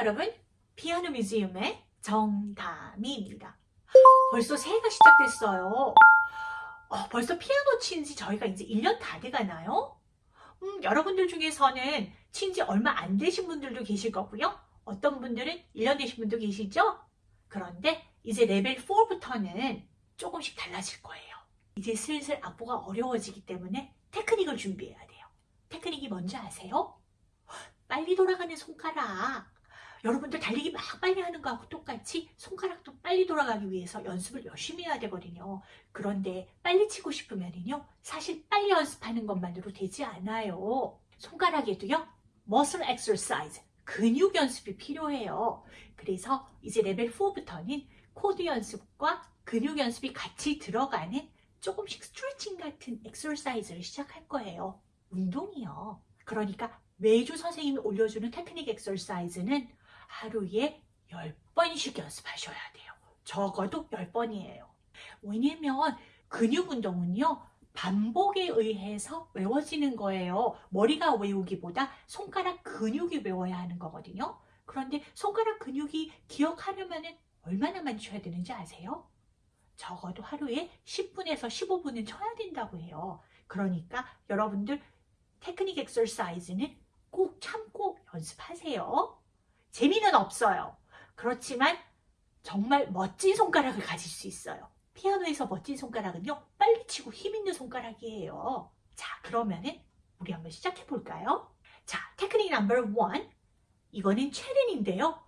여러분 피아노 뮤지엄의 정다미입니다 벌써 새해가 시작됐어요 어, 벌써 피아노 친 지 저희가 이제 1년 다 돼가나요? 음, 여러분들 중에서는 친 지 얼마 안 되신 분들도 계실 거고요 어떤 분들은 1년 되신 분도 계시죠? 그런데 이제 레벨 4부터는 조금씩 달라질 거예요 이제 슬슬 악보가 어려워지기 때문에 테크닉을 준비해야 돼요 테크닉이 뭔지 아세요? 빨리 돌아가는 손가락 여러분들 달리기 막 빨리 하는 거하고 똑같이 손가락도 빨리 돌아가기 위해서 연습을 열심히 해야 되거든요. 그런데 빨리 치고 싶으면요. 사실 빨리 연습하는 것만으로 되지 않아요. 손가락에도요. muscle exercise, 근육 연습이 필요해요. 그래서 이제 레벨 4부터는 코드 연습과 근육 연습이 같이 들어가는 조금씩 스트레칭 같은 엑서사이즈를 시작할 거예요. 운동이요. 그러니까 매주 선생님이 올려주는 테크닉 엑서사이즈는 하루에 10번씩 연습하셔야 돼요. 적어도 10번이에요. 왜냐면 근육 운동은요. 반복에 의해서 외워지는 거예요. 머리가 외우기보다 손가락 근육이 외워야 하는 거거든요. 그런데 손가락 근육이 기억하려면 얼마나 많이 쳐야 되는지 아세요? 적어도 하루에 10분에서 15분은 쳐야 된다고 해요. 그러니까 여러분들 테크닉 exercise는 꼭 참고 연습하세요. 재미는 없어요. 그렇지만 정말 멋진 손가락을 가질 수 있어요. 피아노에서 멋진 손가락은요. 빨리 치고 힘있는 손가락이에요. 자 그러면은 우리 한번 시작해 볼까요? 자 테크닉 number one 이거는 체르니인데요.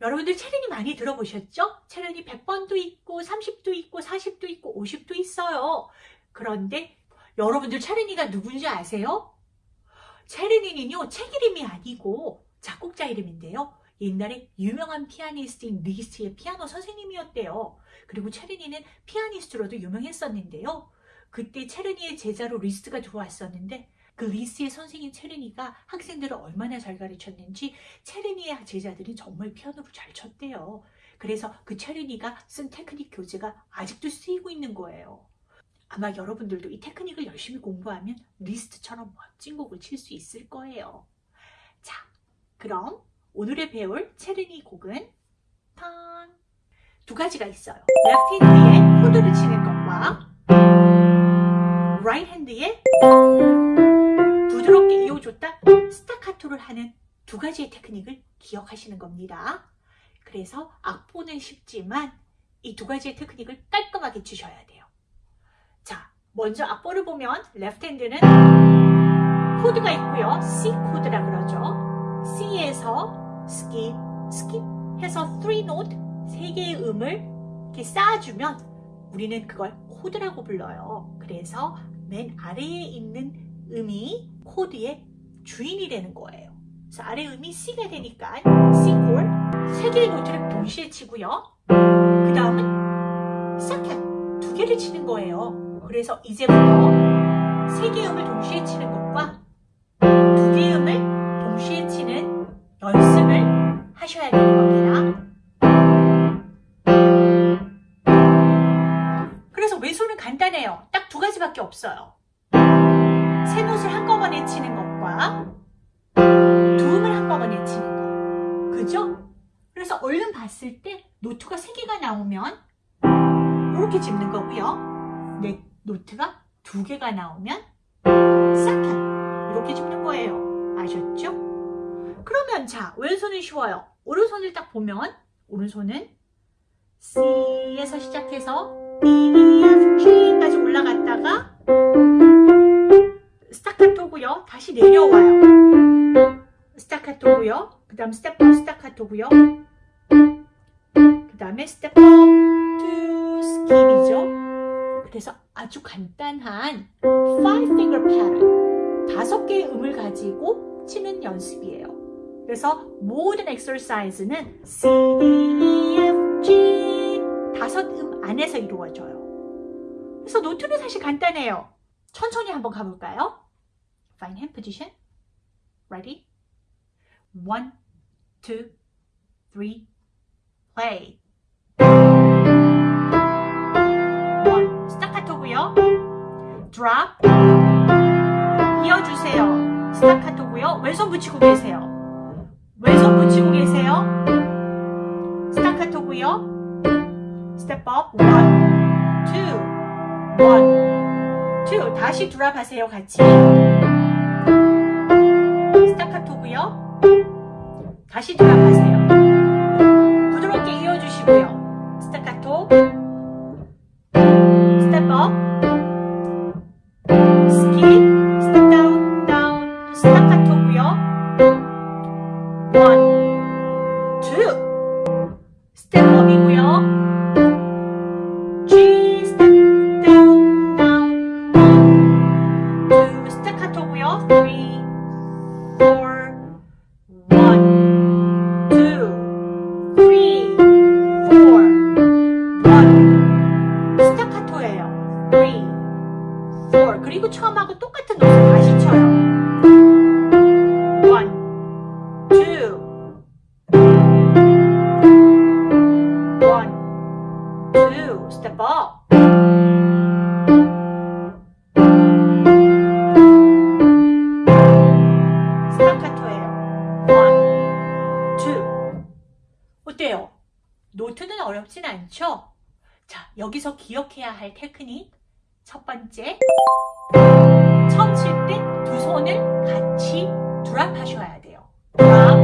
여러분들 체르니 많이 들어보셨죠? 체른이 100번도 있고 30도 있고 40도 있고 50도 있어요. 그런데 여러분들 체르니가 누군지 아세요? 체르니는요 책 이름이 아니고 작곡자 이름인데요. 옛날에 유명한 피아니스트인 리스트의 피아노 선생님이었대요. 그리고 체르니는 피아니스트로도 유명했었는데요. 그때 체르니의 제자로 리스트가 들어왔었는데 그 리스트의 선생님 체르니가 학생들을 얼마나 잘 가르쳤는지 체르니의 제자들이 정말 피아노를 잘 쳤대요. 그래서 그 체르니가 쓴 테크닉 교재가 아직도 쓰이고 있는 거예요. 아마 여러분들도 이 테크닉을 열심히 공부하면 리스트처럼 멋진 곡을 칠 수 있을 거예요. 자, 그럼 오늘의 배울 체르니 곡은 탕! 두 가지가 있어요. left hand에 코드를 치는 것과 right hand에 부드럽게 이어줬다 스타카토를 하는 두 가지의 테크닉을 기억하시는 겁니다. 그래서 악보는 쉽지만 이 두 가지의 테크닉을 깔끔하게 치셔야 돼요. 자, 먼저 악보를 보면 left hand는 코드가 있고요. C 코드라 그러죠. C에서 skip, skip 해서 3 note, 3개의 음을 이렇게 쌓아주면 우리는 그걸 코드라고 불러요. 그래서 맨 아래에 있는 음이 코드의 주인이 되는 거예요. 그래서 아래 음이 C가 되니까 C 콜, 3개의 노트를 동시에 치고요. 그 다음은 second, 두 개를 치는 거예요. 그래서 이제부터 세 개의 음을 동시에 치는 두 그래서 얼른 봤을 때 노트가 세 개가 나오면 이렇게 짚는 거고요. 네. 노트가 두 개가 나오면 second 이렇게 짚는 거예요. 아셨죠? 그러면 자 왼손은 쉬워요. 오른손을 딱 보면 오른손은 C에서 시작해서 B, F, G까지 올라갔다가 스타카토고요. 다시 내려와요. 스타카토고요. 그 다음 step up 스타카토고요. 그 다음에 step up two skip이죠. 그래서 아주 간단한 five finger pattern 다섯 개의 음을 가지고 치는 연습이에요. 그래서 모든 exercise는 C, D, E, F, G 다섯 음 안에서 이루어져요. 그래서 note는 사실 간단해요. 천천히 한번 가볼까요? Find hand position. Ready? One, two, three, play. Drop 이어주세요. 스타카토고요. 왼손 붙이고 계세요. 왼 왼손 붙이고 계세요. 스타카토고요. 스텝 업. 원, 투, 원, 투. 다시 드랍 하세요. 같이. 스타카토고요. 다시 드랍 하세요. 어렵진 않죠? 자, 여기서 기억해야 할 테크닉. 첫 번째. 처음 칠 때 두 손을 같이 드랍 하셔야 돼요. 드랍.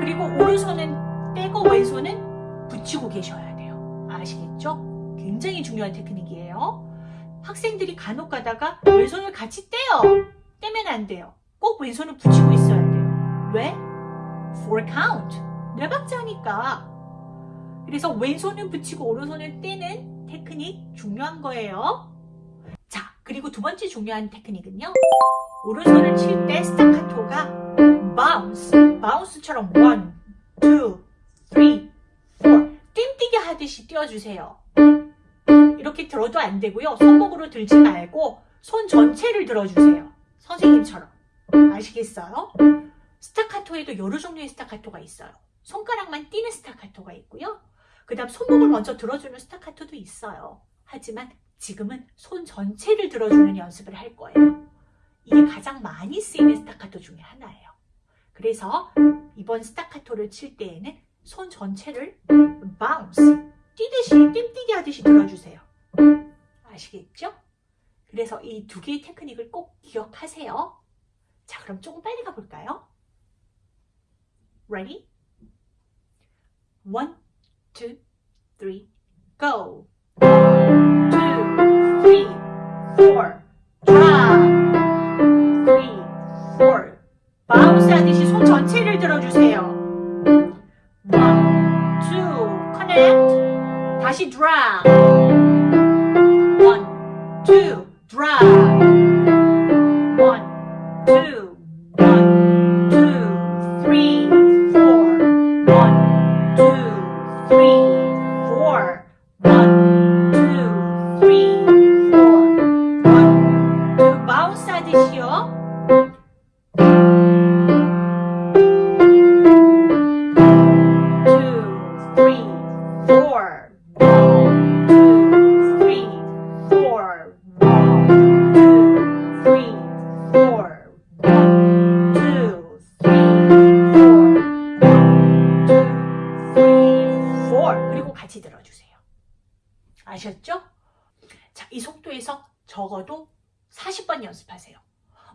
그리고 오른손은 떼고 왼손은 붙이고 계셔야 돼요. 아시겠죠? 굉장히 중요한 테크닉이에요. 학생들이 간혹 가다가 왼손을 같이 떼요. 떼면 안 돼요. 꼭 왼손을 붙이고 있어야 돼요. 왜? Four count. 네 박자니까. 그래서 왼손은 붙이고 오른손을 떼는 테크닉 중요한 거예요. 자, 그리고 두 번째 중요한 테크닉은요. 오른손을 칠 때 스타카토가 bounce, bounce처럼 one, two, three, four 띵뛰기 하듯이 띄워주세요. 이렇게 들어도 안 되고요. 손목으로 들지 말고 손 전체를 들어주세요. 선생님처럼. 아시겠어요? 스타카토에도 여러 종류의 스타카토가 있어요. 손가락만 띄는 스타카토가 있고요. 그 다음 손목을 먼저 들어주는 스타카토도 있어요. 하지만 지금은 손 전체를 들어주는 연습을 할 거예요. 이게 가장 많이 쓰이는 스타카토 중에 하나예요. 그래서 이번 스타카토를 칠 때에는 손 전체를 bounce, 뛰듯이, 띵뛰기 하듯이 들어주세요. 아시겠죠? 그래서 이 두 개의 테크닉을 꼭 기억하세요. 자, 그럼 조금 빨리 가볼까요? Ready? One, two, three, go! One, two, three, four, drop! 같이 들어주세요. 아셨죠? 자, 이 속도에서 적어도 40번 연습하세요.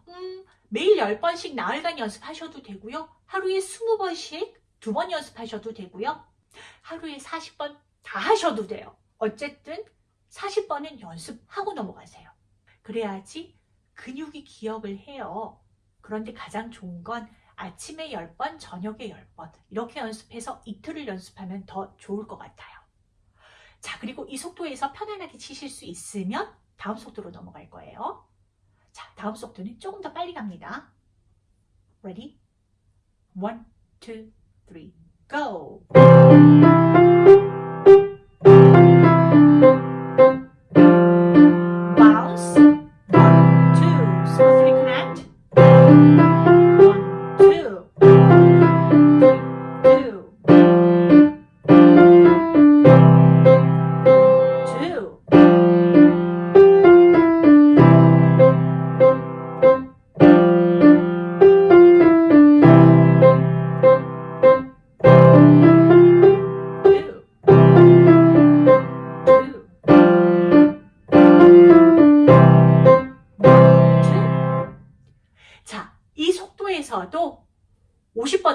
음, 매일 10번씩 나흘간 연습하셔도 되고요. 하루에 20번씩 두 번 연습하셔도 되고요. 하루에 40번 다 하셔도 돼요. 어쨌든 40번은 연습하고 넘어가세요. 그래야지 근육이 기억을 해요. 그런데 가장 좋은 건 아침에 10번, 저녁에 10번 이렇게 연습해서 이틀을 연습하면 더 좋을 것 같아요. 자, 그리고 이 속도에서 편안하게 치실 수 있으면 다음 속도로 넘어갈 거예요. 자, 다음 속도는 조금 더 빨리 갑니다. Ready? One, two, three, go!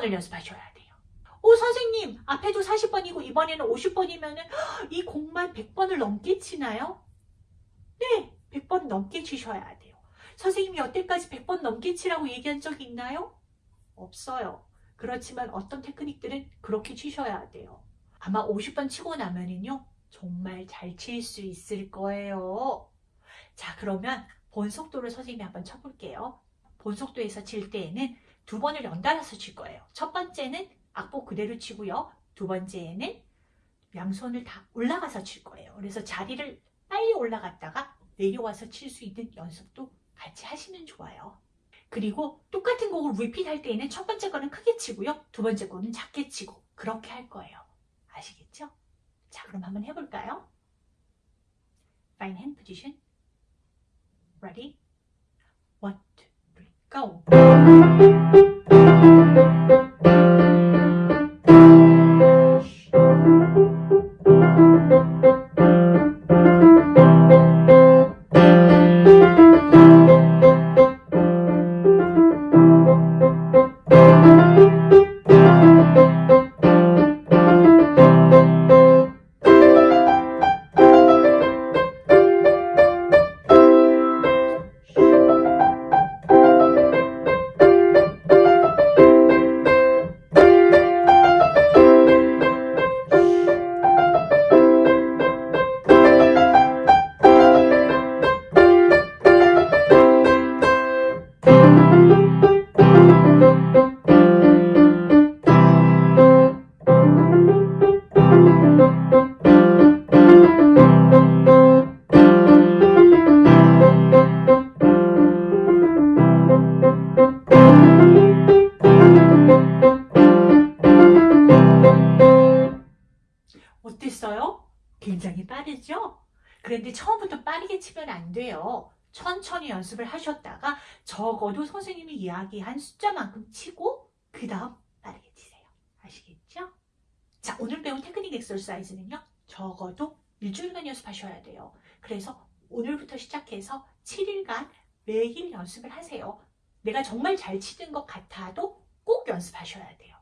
40번을 연습하셔야 돼요. 오, 선생님, 앞에도 40번이고 이번에는 50번이면 이 곡만 100번을 넘게 치나요? 네, 100번 넘게 치셔야 돼요. 선생님이 여태까지 100번 넘게 치라고 얘기한 적 있나요? 없어요. 그렇지만 어떤 테크닉들은 그렇게 치셔야 돼요. 아마 50번 치고 나면은요, 정말 잘 칠 수 있을 거예요. 자, 그러면 본 속도를 선생님이 한번 쳐볼게요. 본 속도에서 칠 때에는 두 번을 연달아서 칠 거예요. 첫 번째는 악보 그대로 치고요. 두 번째에는 양손을 다 올라가서 칠 거예요. 그래서 자리를 빨리 올라갔다가 내려와서 칠 수 있는 연습도 같이 하시면 좋아요. 그리고 똑같은 곡을 리핏 할 때에는 첫 번째 거는 크게 치고요. 두 번째 거는 작게 치고 그렇게 할 거예요. 아시겠죠? 자, 그럼 한번 해볼까요? Fine hand position. Ready? cão. 어땠어요? 굉장히 빠르죠? 그런데 처음부터 빠르게 치면 안 돼요. 천천히 연습을 하셨다가 적어도 선생님이 이야기한 숫자만큼 치고 그 다음 빠르게 치세요. 아시겠죠? 자, 오늘 배운 테크닉 엑서사이즈는요. 적어도 일주일간 연습하셔야 돼요. 그래서 오늘부터 시작해서 7일간 매일 연습을 하세요. 내가 정말 잘 치는 것 같아도 꼭 연습하셔야 돼요.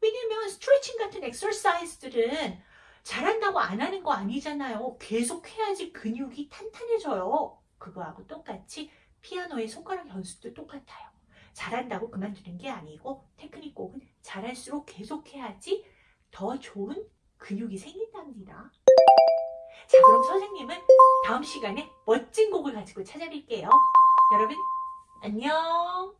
왜냐면 스트레칭 같은 엑서사이즈들은 잘한다고 안 하는 거 아니잖아요. 계속 해야지 근육이 탄탄해져요. 그거하고 똑같이 피아노의 손가락 연습도 똑같아요. 잘한다고 그만두는 게 아니고 테크닉 곡은 잘할수록 계속 해야지 더 좋은 근육이 생긴답니다. 자, 그럼 선생님은 다음 시간에 멋진 곡을 가지고 찾아뵐게요. 여러분, 안녕!